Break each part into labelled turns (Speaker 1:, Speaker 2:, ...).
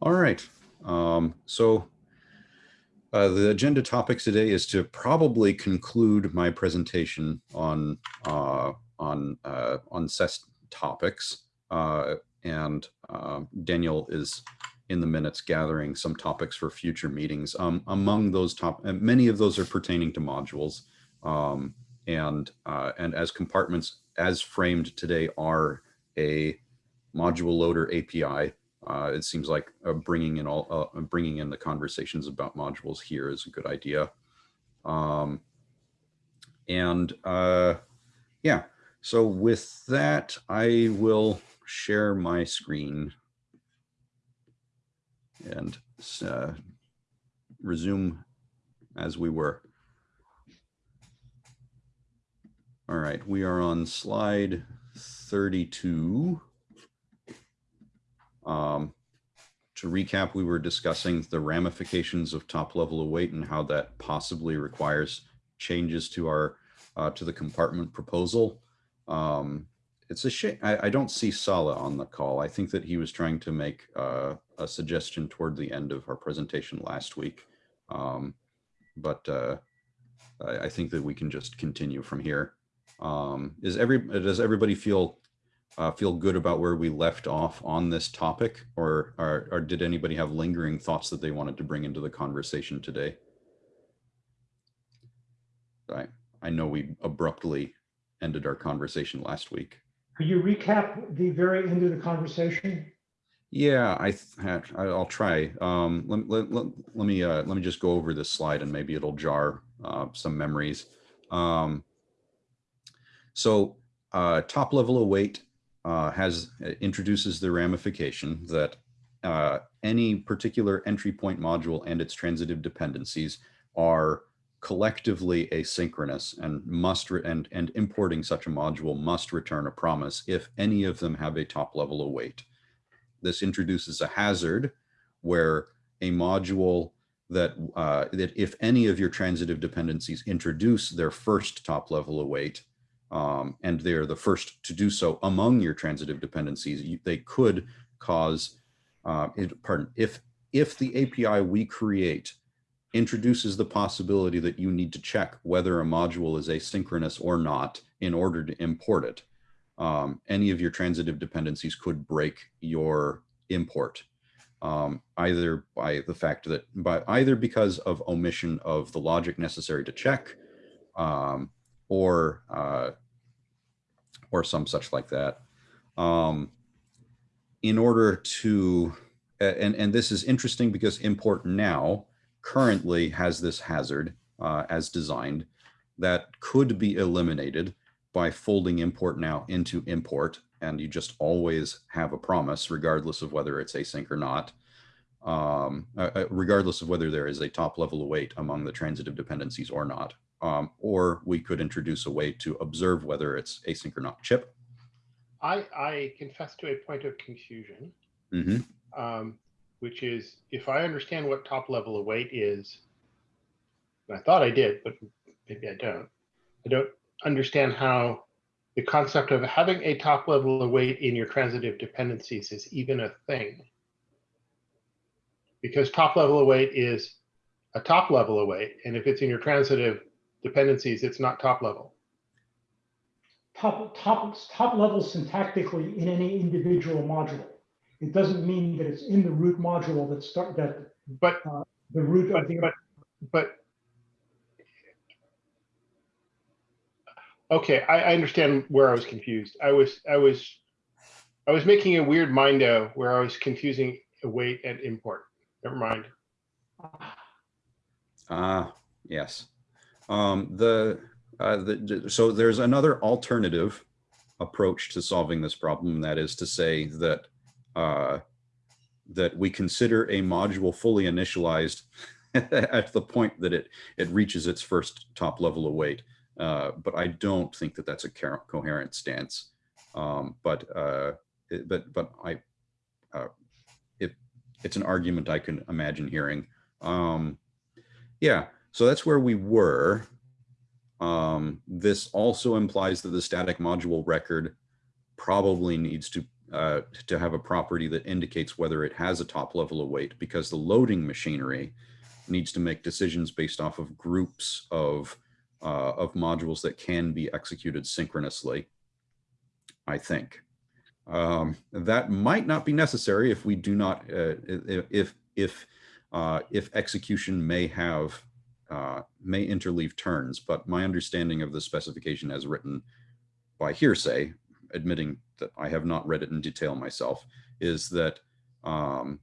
Speaker 1: All right. Um, so uh, the agenda topics today is to probably conclude my presentation on uh, on uh, on SES topics. Uh, and uh, Daniel is in the minutes gathering some topics for future meetings. Um, among those top, many of those are pertaining to modules. Um, and uh, and as compartments as framed today are a module loader API uh, it seems like uh, bringing in all uh, bringing in the conversations about modules here is a good idea. Um, and uh, yeah, so with that, I will share my screen and uh, resume as we were. All right, we are on slide 32. Um, to recap, we were discussing the ramifications of top level await and how that possibly requires changes to our uh, to the compartment proposal. Um, it's a shame. I, I, don't see Sala on the call. I think that he was trying to make uh, a suggestion toward the end of our presentation last week. Um, but uh, I, I, think that we can just continue from here. Um, is every does everybody feel uh, feel good about where we left off on this topic or, or, or did anybody have lingering thoughts that they wanted to bring into the conversation today? I, I know we abruptly ended our conversation last week.
Speaker 2: Could you recap the very end of the conversation?
Speaker 1: Yeah, I I'll try. Um, let, let, let, let me uh, let me just go over this slide and maybe it'll jar uh, some memories. Um, so uh, top level await uh, has uh, introduces the ramification that uh, any particular entry point module and its transitive dependencies are collectively asynchronous and must and and importing such a module must return a promise if any of them have a top level await. This introduces a hazard where a module that uh, that if any of your transitive dependencies introduce their first top level await, um, and they're the first to do so among your transitive dependencies, you, they could cause, uh, it, pardon, if, if the API we create introduces the possibility that you need to check whether a module is asynchronous or not in order to import it, um, any of your transitive dependencies could break your import. Um, either by the fact that, by either because of omission of the logic necessary to check, um, or uh, or some such like that. Um, in order to, and, and this is interesting because import now currently has this hazard uh, as designed that could be eliminated by folding import now into import and you just always have a promise regardless of whether it's async or not um, uh, uh regardless of whether there is a top level await among the transitive dependencies or not um, or we could introduce a way to observe whether it's async or not. Chip?
Speaker 3: I, I confess to a point of confusion,
Speaker 1: mm -hmm.
Speaker 3: um, which is if I understand what top level await is, I thought I did, but maybe I don't. I don't understand how the concept of having a top level await in your transitive dependencies is even a thing. Because top level await is a top level await, and if it's in your transitive dependencies, it's not top level.
Speaker 2: Top, top, top level syntactically in any individual module. It doesn't mean that it's in the root module that start that
Speaker 3: but
Speaker 2: uh, the root
Speaker 3: but,
Speaker 2: of the
Speaker 3: but but okay I, I understand where I was confused I was I was I was making a weird mindo where I was confusing await and import never mind
Speaker 1: ah uh, yes um, the, uh, the, so there's another alternative approach to solving this problem, that is to say that uh, that we consider a module fully initialized at the point that it it reaches its first top level await. Uh, but I don't think that that's a coherent stance. Um, but uh, but but I uh, it it's an argument I can imagine hearing. Um, yeah. So that's where we were. Um, this also implies that the static module record probably needs to uh, to have a property that indicates whether it has a top level await because the loading machinery needs to make decisions based off of groups of uh, of modules that can be executed synchronously. I think um, that might not be necessary if we do not uh, if if uh, if execution may have uh, may interleave turns, but my understanding of the specification as written by hearsay, admitting that I have not read it in detail myself, is that um,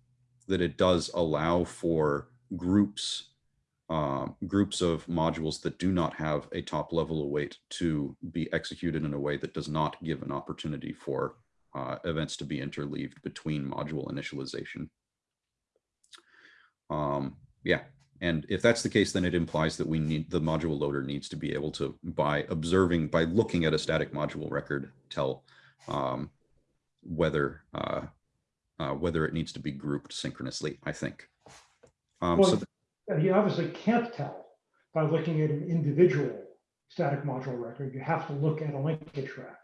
Speaker 1: that it does allow for groups um, groups of modules that do not have a top level await to be executed in a way that does not give an opportunity for uh, events to be interleaved between module initialization. Um, yeah, and if that's the case, then it implies that we need, the module loader needs to be able to, by observing, by looking at a static module record, tell um, whether, uh, uh, whether it needs to be grouped synchronously, I think. Um,
Speaker 2: Well, You obviously can't tell by looking at an individual static module record. You have to look at a linkage graph.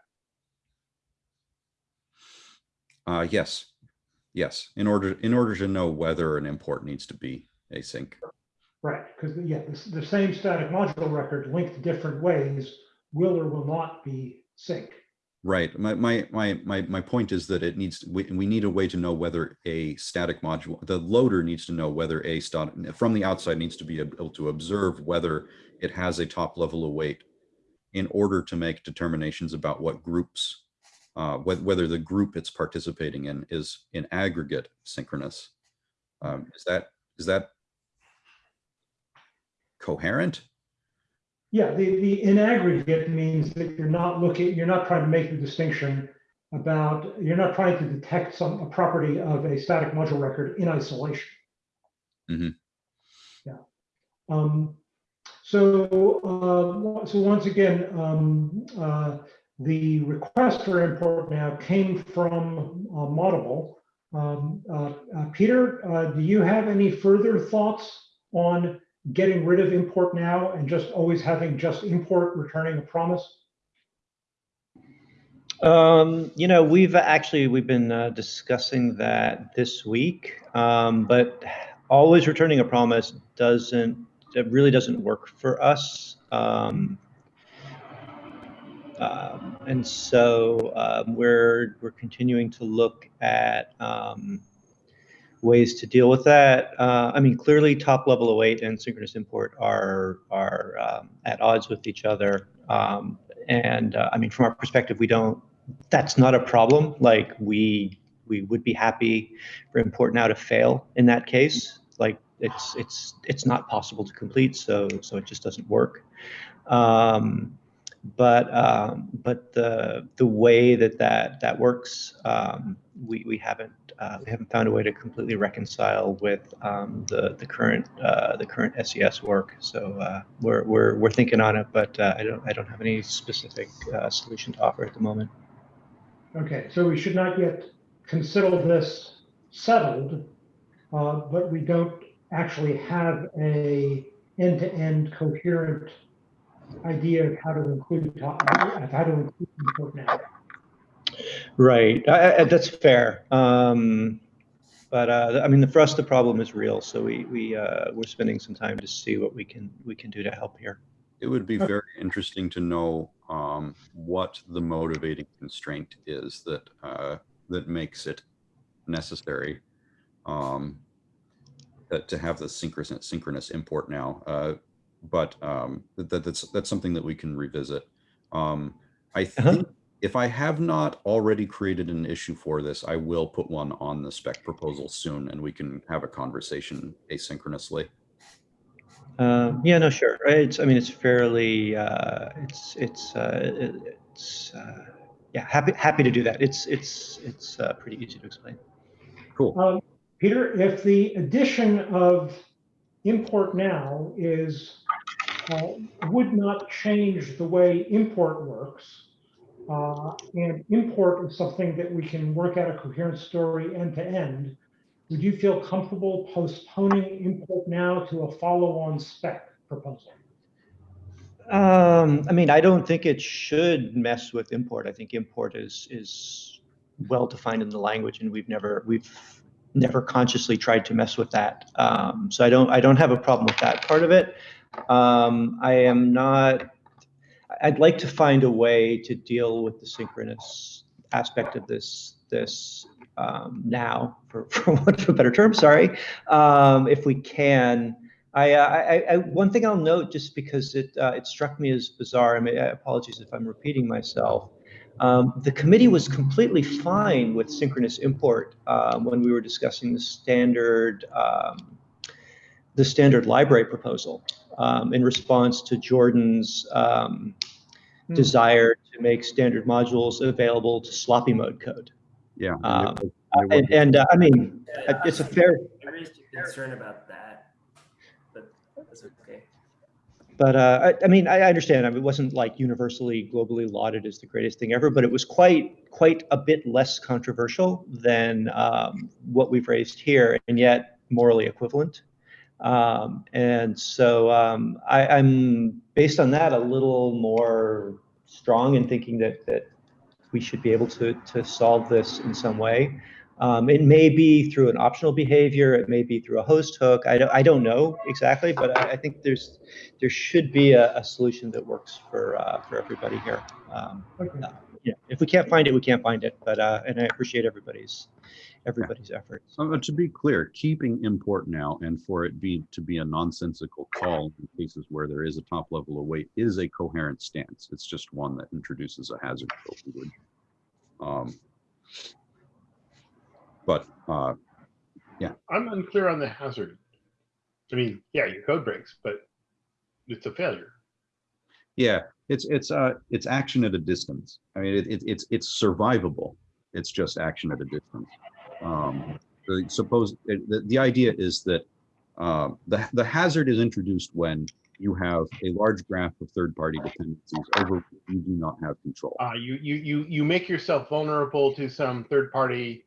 Speaker 1: Uh, yes, yes. In order, in order to know whether an import needs to be async.
Speaker 2: Right, because, yeah, the, the same static module record linked different ways will or will not be sync.
Speaker 1: Right. My, my, my, my, my point is that it needs, we, we need a way to know whether a static module, the loader needs to know whether a stat, from the outside needs to be able to observe whether it has a top level await in order to make determinations about what groups, uh, whether, whether the group it's participating in is in aggregate synchronous. Um, is that, is that coherent?
Speaker 2: Yeah, the, the in aggregate means that you're not looking, you're not trying to make the distinction about, you're not trying to detect some, a property of a static module record in isolation.
Speaker 1: Mhm.
Speaker 2: Yeah. Um, so, uh, so once again, um, uh, the request for import now came from uh, Moddable. Um, uh, uh, Peter, uh, do you have any further thoughts on getting rid of import now and just always having just import returning a promise?
Speaker 4: Um, you know, we've actually, we've been uh, discussing that this week, um, but always returning a promise doesn't, it really doesn't work for us. Um, um, and so um, we're, we're continuing to look at um, ways to deal with that. Uh, I mean, clearly top level await and synchronous import are, are um, at odds with each other. Um, and uh, I mean, from our perspective, we don't, that's not a problem. Like we, we would be happy for import now to fail in that case. Like it's, it's, it's not possible to complete. So, so it just doesn't work. Um, but um, but the the way that that that works, um, we we haven't uh, we haven't found a way to completely reconcile with um, the the current uh, the current SES work. So uh, we're we're we're thinking on it, but uh, I don't I don't have any specific uh, solution to offer at the moment.
Speaker 2: Okay, so we should not yet consider this settled, uh, but we don't actually have a end-to-end coherent idea of how to include, how to include now.
Speaker 4: Right, I, I, that's fair. Um, but uh, I mean, for us, the problem is real. So we we uh, we're spending some time to see what we can we can do to help here.
Speaker 1: It would be very interesting to know um, what the motivating constraint is that uh, that makes it necessary um, that to have the synchronous synchronous import now. Uh, but um, that, that's that's something that we can revisit. Um, I
Speaker 4: Uh-huh.
Speaker 1: think if I have not already created an issue for this, I will put one on the spec proposal soon, and we can have a conversation asynchronously.
Speaker 4: Um, yeah, no, sure. It's, I mean, it's fairly, uh, it's, it's, uh, it's, uh, yeah, happy, happy to do that. It's, it's, it's uh, pretty easy to explain.
Speaker 1: Cool.
Speaker 2: Um, Peter, if the addition of import now is, uh, would not change the way import works, uh, and import is something that we can work out a coherent story end to end, would you feel comfortable postponing import now to a follow-on spec proposal?
Speaker 4: Um, I mean, I don't think it should mess with import. I think import is, is well defined in the language, and we've never we've never consciously tried to mess with that. Um, so I don't I don't have a problem with that part of it. Um, I am not. I'd like to find a way to deal with the synchronous aspect of this this um, now, for, for want of a better term. Sorry, um, if we can. I, uh, I, I, one thing I'll note, just because it uh, it struck me as bizarre. I mean, apologies if I'm repeating myself. Um, the committee was completely fine with synchronous import um, when we were discussing the standard um, the standard library proposal um, in response to Jordan's um,
Speaker 2: Hmm.
Speaker 4: desire to make standard modules available to sloppy mode code.
Speaker 1: Yeah. and it
Speaker 4: Um,
Speaker 1: it was-
Speaker 4: And, and uh, I mean,
Speaker 5: Yeah,
Speaker 4: it's a fair,
Speaker 5: I raised a concern about that, but that's okay.
Speaker 4: But uh, I, I mean, I I understand. I mean, it wasn't like universally globally lauded as the greatest thing ever, but it was quite quite a bit less controversial than um, what we've raised here, and yet morally equivalent. Um, and so um, I, I'm based on that a little more strong in thinking that that we should be able to to solve this in some way. Um, it may be through an optional behavior. It may be through a host hook. I don't, I don't know exactly, but I, I think there's there should be a, a solution that works for uh, for everybody here. Um,
Speaker 2: Okay.
Speaker 4: yeah, if we can't find it, we can't find it. But uh, and I appreciate everybody's everybody's efforts.
Speaker 1: Uh, to be clear, keeping import now and for it be to be a nonsensical call in cases where there is a top level await is a coherent stance. It's just one that introduces a hazard. language. Um, but uh,
Speaker 3: I'm unclear on the hazard. I mean, yeah, your code breaks, but it's a failure.
Speaker 1: yeah, it's it's uh it's action at a distance. I mean, it, it, it's it's survivable. It's just action at a distance. Um, the, suppose the, the idea is that uh, the the hazard is introduced when you have a large graph of third-party dependencies over which you do not have control.
Speaker 3: Uh, you, you, you, you make yourself vulnerable to some third party,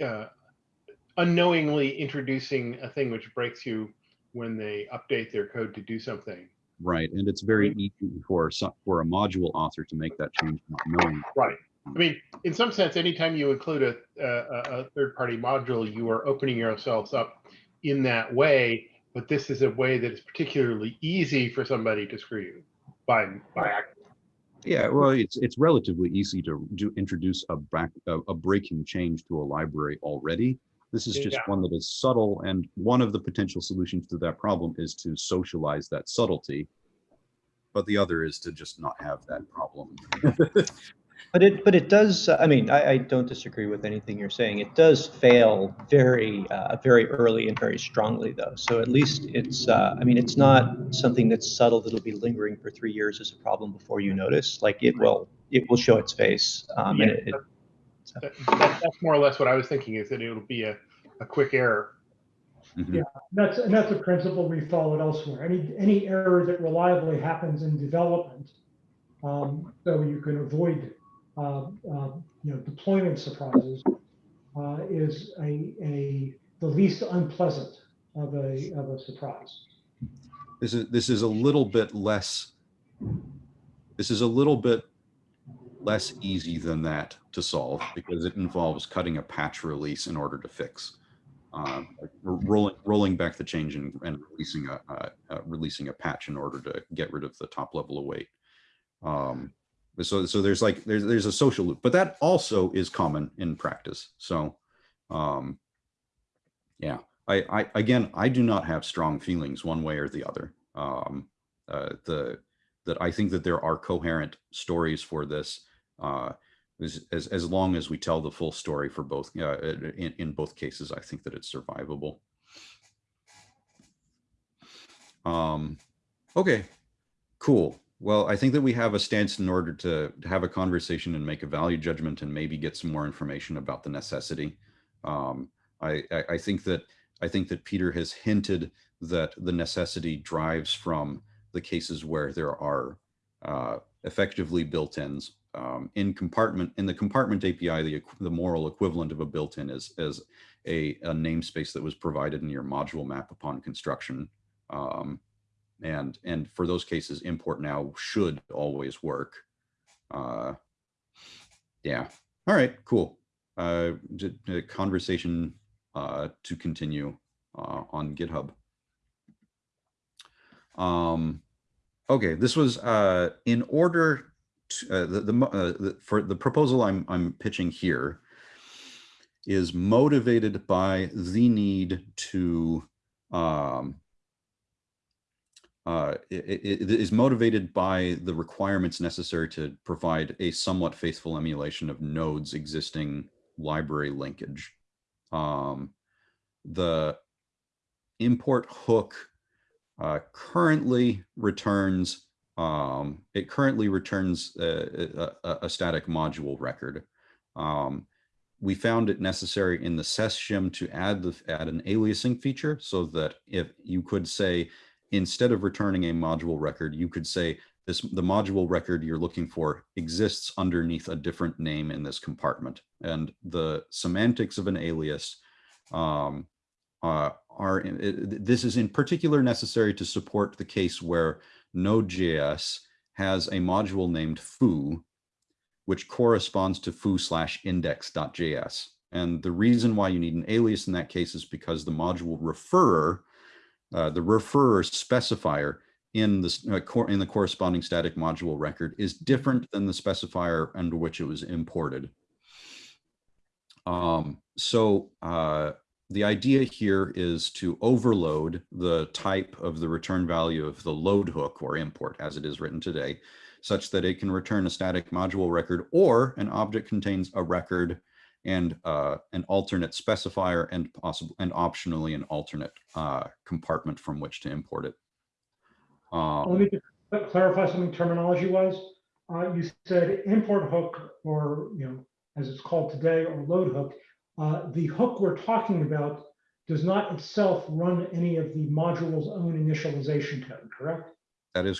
Speaker 3: uh, unknowingly introducing a thing which breaks you when they update their code to do something.
Speaker 1: Right, and it's very easy for some, for a module author to make that change not knowing.
Speaker 3: Right. I mean, in some sense, anytime you include a, a, a third party module, you are opening yourselves up in that way. But this is a way that is particularly easy for somebody to screw you by, by accident.
Speaker 1: Yeah, well, it's it's relatively easy to do introduce a back a, a breaking change to a library already. This is just
Speaker 3: Yeah.
Speaker 1: one that is subtle, and one of the potential solutions to that problem is to socialize that subtlety. But the other is to just not have that problem.
Speaker 4: But it but it does. uh, I mean, I, I don't disagree with anything you're saying. It does fail very uh, very early and very strongly, though. So at least it's. Uh, I mean, it's not something that's subtle that'll be lingering for three years as a problem before you notice. Like it will. It will show its face. Um, and
Speaker 3: Yeah,
Speaker 4: it, it,
Speaker 3: That, that- that's more or less what I was thinking is that it'll be a, a quick error.
Speaker 1: Mhm.
Speaker 2: Yeah. That's, and that's a principle we followed elsewhere. Any, any error that reliably happens in development, um, so you can avoid, you know, deployment surprises, uh, is a, a, the least unpleasant of a, of a surprise.
Speaker 1: This is this is a little bit less. This is a little bit less easy than that to solve because it involves cutting a patch release in order to fix. Uh, rolling rolling back the change and, and releasing a uh, uh, releasing a patch in order to get rid of the top level await. Um, so so there's like there's there's a social loop, but that also is common in practice. So um, yeah, I, I again I do not have strong feelings one way or the other. Um, uh, the that I think that there are coherent stories for this. Uh, as, as as long as we tell the full story for both uh, in in both cases, I think that it's survivable. Um, okay, cool. Well, I think that we have a stance in order to, to have a conversation and make a value judgment and maybe get some more information about the necessity. Um, I, I, I think that I think that Peter has hinted that the necessity drives from the cases where there are uh, effectively built-ins. Um, in compartment in the compartment API, the, the moral equivalent of a built-in is, is a, a namespace that was provided in your module map upon construction. Um, and and for those cases, import now should always work. Uh, yeah. All right. Cool. uh, conversation uh, to continue uh, on GitHub. Um, okay, this was uh, in order to, uh, the, the, uh, the for the proposal I'm I'm pitching here is motivated by the need to um, uh, it, it- it is motivated by the requirements necessary to provide a somewhat faithful emulation of nodes existing library linkage. Um, the import hook uh, currently returns um, it currently returns a, a, a static module record. Um, we found it necessary in the SES shim to add the add an aliasing feature so that if you could say instead of returning a module record, you could say this the module record you're looking for exists underneath a different name in this compartment. And the semantics of an alias um, uh, are this is in particular necessary to support the case where Node.js has a module named foo, which corresponds to foo slash index.js. And the reason why you need an alias in that case is because the module referrer uh, the referrer specifier in this uh, in the corresponding static module record is different than the specifier under which it was imported. Um, so uh, the idea here is to overload the type of the return value of the load hook or import as it is written today, such that it can return a static module record or an object contains a record and uh, an alternate specifier and possible and optionally an alternate uh, compartment from which to import it. Um,
Speaker 2: Let me just clarify something terminology wise. Uh, you said import hook or, you know, as it's called today, or load hook. Uh, the hook we're talking about does not itself run any of the module's own initialization code, correct?
Speaker 1: that is